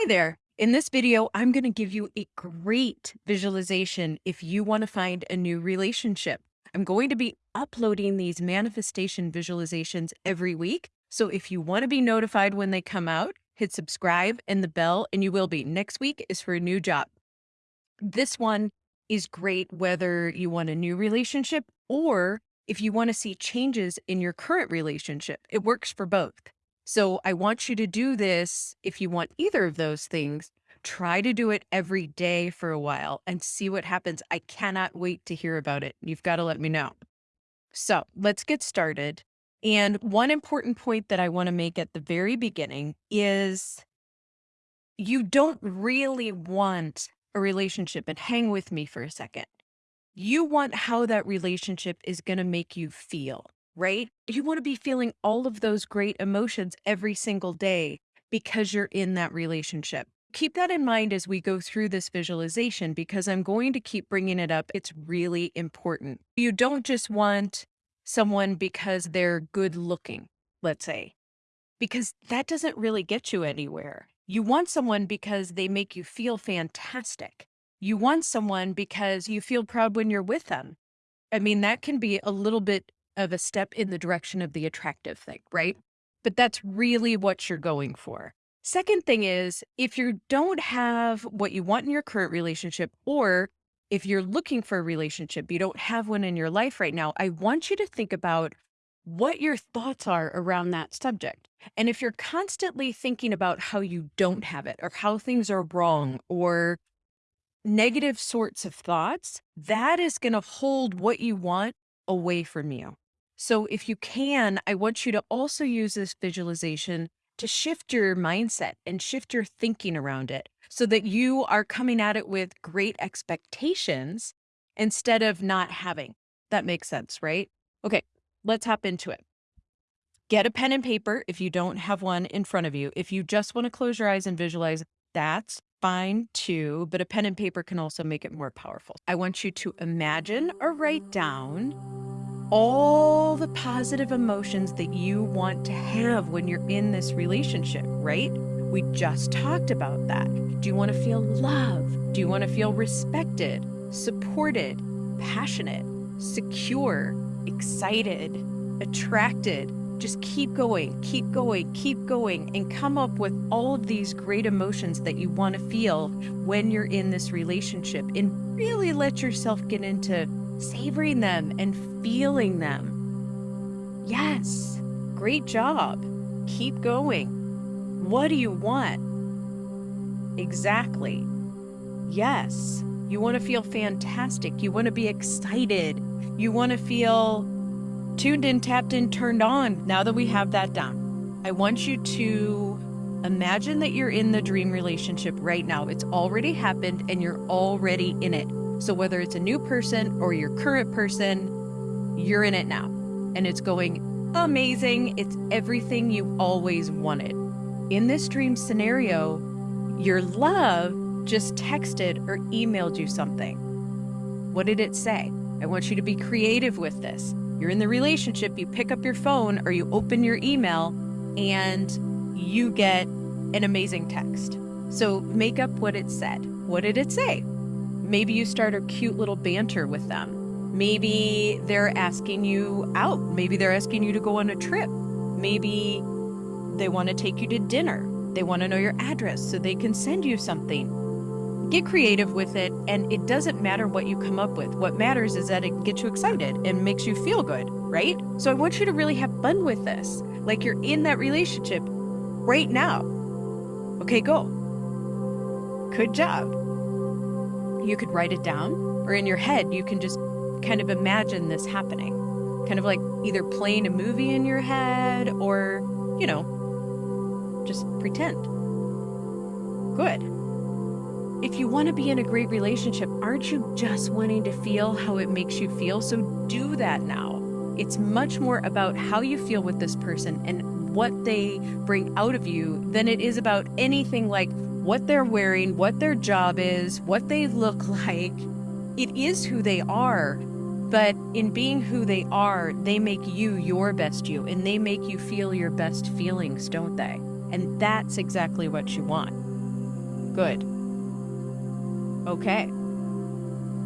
Hi there. In this video, I'm going to give you a great visualization if you want to find a new relationship. I'm going to be uploading these manifestation visualizations every week. So if you want to be notified when they come out, hit subscribe and the bell, and you will be. Next week is for a new job. This one is great whether you want a new relationship or if you want to see changes in your current relationship. It works for both. So I want you to do this if you want either of those things. Try to do it every day for a while and see what happens. I cannot wait to hear about it. You've got to let me know. So let's get started. And one important point that I want to make at the very beginning is you don't really want a relationship, and hang with me for a second. You want how that relationship is going to make you feel right? You want to be feeling all of those great emotions every single day because you're in that relationship. Keep that in mind as we go through this visualization because I'm going to keep bringing it up. It's really important. You don't just want someone because they're good looking, let's say, because that doesn't really get you anywhere. You want someone because they make you feel fantastic. You want someone because you feel proud when you're with them. I mean, that can be a little bit of a step in the direction of the attractive thing, right? But that's really what you're going for. Second thing is if you don't have what you want in your current relationship, or if you're looking for a relationship, you don't have one in your life right now, I want you to think about what your thoughts are around that subject. And if you're constantly thinking about how you don't have it or how things are wrong or negative sorts of thoughts, that is going to hold what you want away from you. So if you can, I want you to also use this visualization to shift your mindset and shift your thinking around it so that you are coming at it with great expectations instead of not having. That makes sense, right? Okay, let's hop into it. Get a pen and paper if you don't have one in front of you. If you just want to close your eyes and visualize, that's fine too, but a pen and paper can also make it more powerful. I want you to imagine or write down all the positive emotions that you want to have when you're in this relationship, right? We just talked about that. Do you want to feel love? Do you want to feel respected, supported, passionate, secure, excited, attracted? Just keep going, keep going, keep going, and come up with all of these great emotions that you want to feel when you're in this relationship and really let yourself get into savoring them and feeling them. Yes, great job. Keep going. What do you want? Exactly. Yes, you want to feel fantastic. You want to be excited. You want to feel tuned in, tapped in, turned on now that we have that down. I want you to imagine that you're in the dream relationship right now. It's already happened and you're already in it. So whether it's a new person or your current person, you're in it now. And it's going amazing. It's everything you always wanted. In this dream scenario, your love just texted or emailed you something. What did it say? I want you to be creative with this. You're in the relationship, you pick up your phone or you open your email and you get an amazing text. So make up what it said. What did it say? Maybe you start a cute little banter with them. Maybe they're asking you out. Maybe they're asking you to go on a trip. Maybe they want to take you to dinner. They want to know your address so they can send you something. Get creative with it, and it doesn't matter what you come up with. What matters is that it gets you excited and makes you feel good, right? So I want you to really have fun with this, like you're in that relationship right now. Okay, go. Good job you could write it down, or in your head, you can just kind of imagine this happening. Kind of like either playing a movie in your head or, you know, just pretend. Good. If you want to be in a great relationship, aren't you just wanting to feel how it makes you feel? So do that now. It's much more about how you feel with this person and what they bring out of you than it is about anything like what they're wearing, what their job is, what they look like. It is who they are. But in being who they are, they make you your best you and they make you feel your best feelings, don't they? And that's exactly what you want. Good. Okay.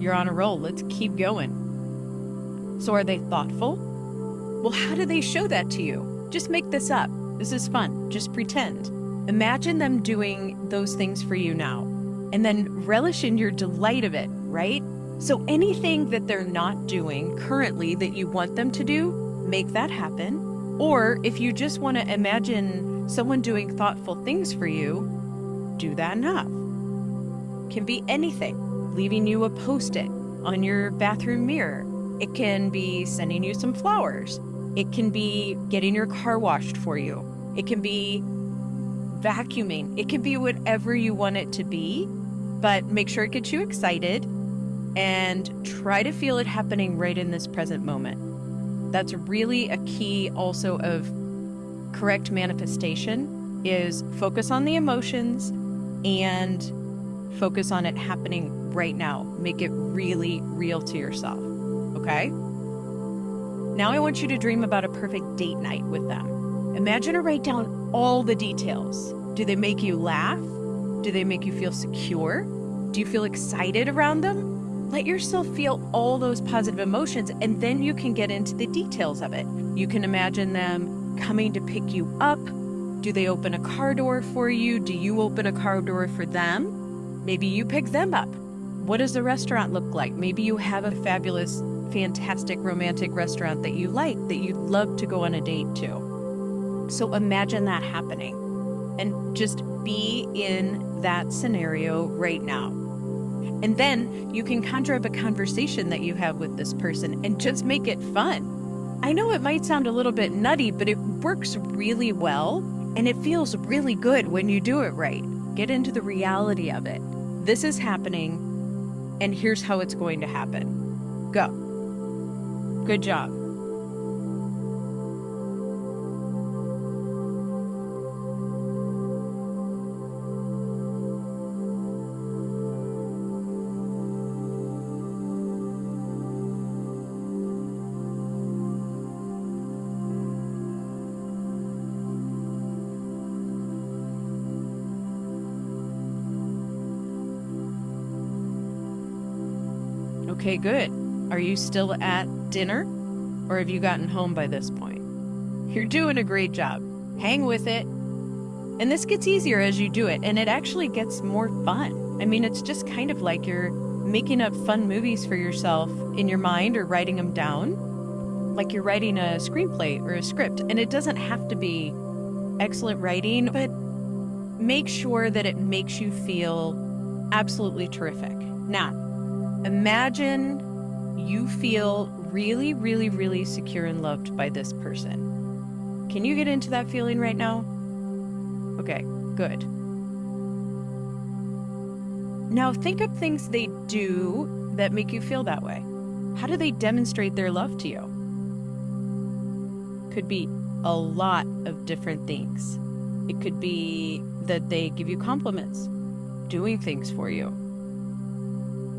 You're on a roll. Let's keep going. So, are they thoughtful? Well, how do they show that to you? Just make this up. This is fun. Just pretend. Imagine them doing those things for you now and then relish in your delight of it, right? So, anything that they're not doing currently that you want them to do, make that happen. Or if you just want to imagine someone doing thoughtful things for you, do that enough. Can be anything, leaving you a post it on your bathroom mirror. It can be sending you some flowers. It can be getting your car washed for you. It can be vacuuming. It can be whatever you want it to be, but make sure it gets you excited and try to feel it happening right in this present moment. That's really a key also of correct manifestation is focus on the emotions and focus on it happening right now. Make it really real to yourself. Okay? Now I want you to dream about a perfect date night with them. Imagine or write down all the details. Do they make you laugh? Do they make you feel secure? Do you feel excited around them? Let yourself feel all those positive emotions and then you can get into the details of it. You can imagine them coming to pick you up. Do they open a car door for you? Do you open a car door for them? Maybe you pick them up. What does the restaurant look like? Maybe you have a fabulous, fantastic romantic restaurant that you like that you'd love to go on a date to. So imagine that happening and just be in that scenario right now. And then you can conjure up a conversation that you have with this person and just make it fun. I know it might sound a little bit nutty, but it works really well and it feels really good when you do it right. Get into the reality of it. This is happening and here's how it's going to happen. Go. Good job. Okay, good. Are you still at dinner? Or have you gotten home by this point? You're doing a great job. Hang with it. And this gets easier as you do it, and it actually gets more fun. I mean, it's just kind of like you're making up fun movies for yourself in your mind or writing them down, like you're writing a screenplay or a script. And it doesn't have to be excellent writing, but make sure that it makes you feel absolutely terrific. Now, Imagine you feel really, really, really secure and loved by this person. Can you get into that feeling right now? Okay, good. Now think of things they do that make you feel that way. How do they demonstrate their love to you? Could be a lot of different things. It could be that they give you compliments, doing things for you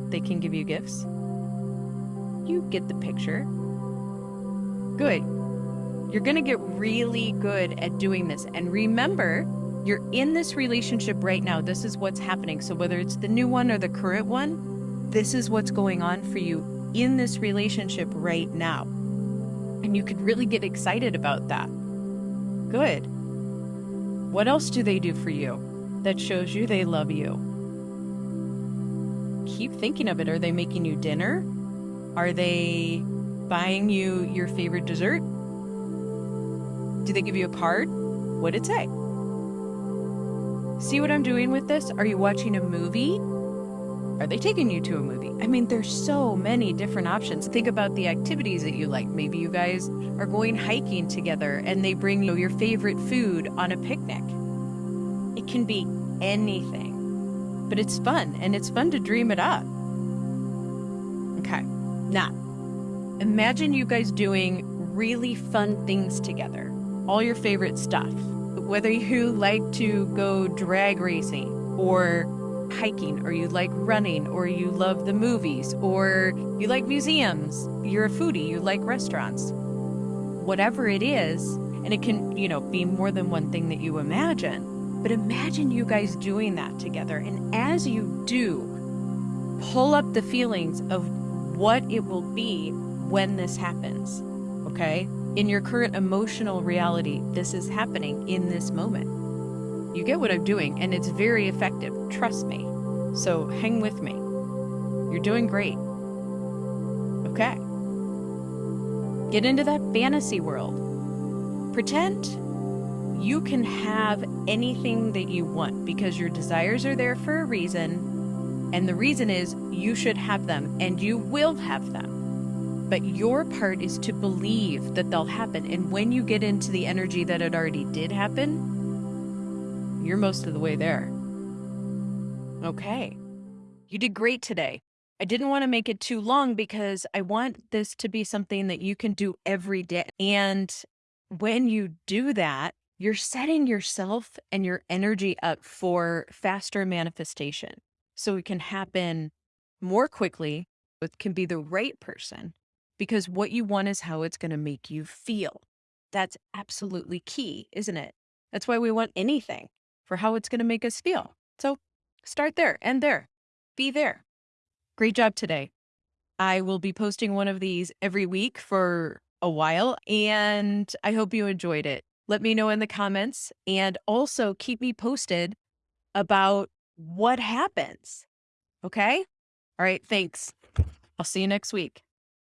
they can give you gifts. You get the picture. Good. You're going to get really good at doing this. And remember, you're in this relationship right now. This is what's happening. So, whether it's the new one or the current one, this is what's going on for you in this relationship right now. And you could really get excited about that. Good. What else do they do for you that shows you they love you? Keep thinking of it. Are they making you dinner? Are they buying you your favorite dessert? Do they give you a card? What'd it say? See what I'm doing with this? Are you watching a movie? Are they taking you to a movie? I mean, there's so many different options. Think about the activities that you like. Maybe you guys are going hiking together and they bring you your favorite food on a picnic. It can be anything but it's fun and it's fun to dream it up. Okay, now imagine you guys doing really fun things together, all your favorite stuff. Whether you like to go drag racing or hiking, or you like running, or you love the movies, or you like museums, you're a foodie, you like restaurants. Whatever it is, and it can, you know, be more than one thing that you imagine But imagine you guys doing that together. And as you do, pull up the feelings of what it will be when this happens. Okay? In your current emotional reality, this is happening in this moment. You get what I'm doing, and it's very effective. Trust me. So hang with me. You're doing great. Okay. Get into that fantasy world. Pretend you can have anything that you want because your desires are there for a reason. And the reason is you should have them and you will have them. But your part is to believe that they'll happen. And when you get into the energy that it already did happen, you're most of the way there. Okay. You did great today. I didn't want to make it too long because I want this to be something that you can do every day. And when you do that, you're setting yourself and your energy up for faster manifestation. So it can happen more quickly. It can be the right person because what you want is how it's going to make you feel. That's absolutely key, isn't it? That's why we want anything for how it's going to make us feel. So start there and there. Be there. Great job today. I will be posting one of these every week for a while, and I hope you enjoyed it. Let me know in the comments and also keep me posted about what happens. Okay? All right. Thanks. I'll see you next week.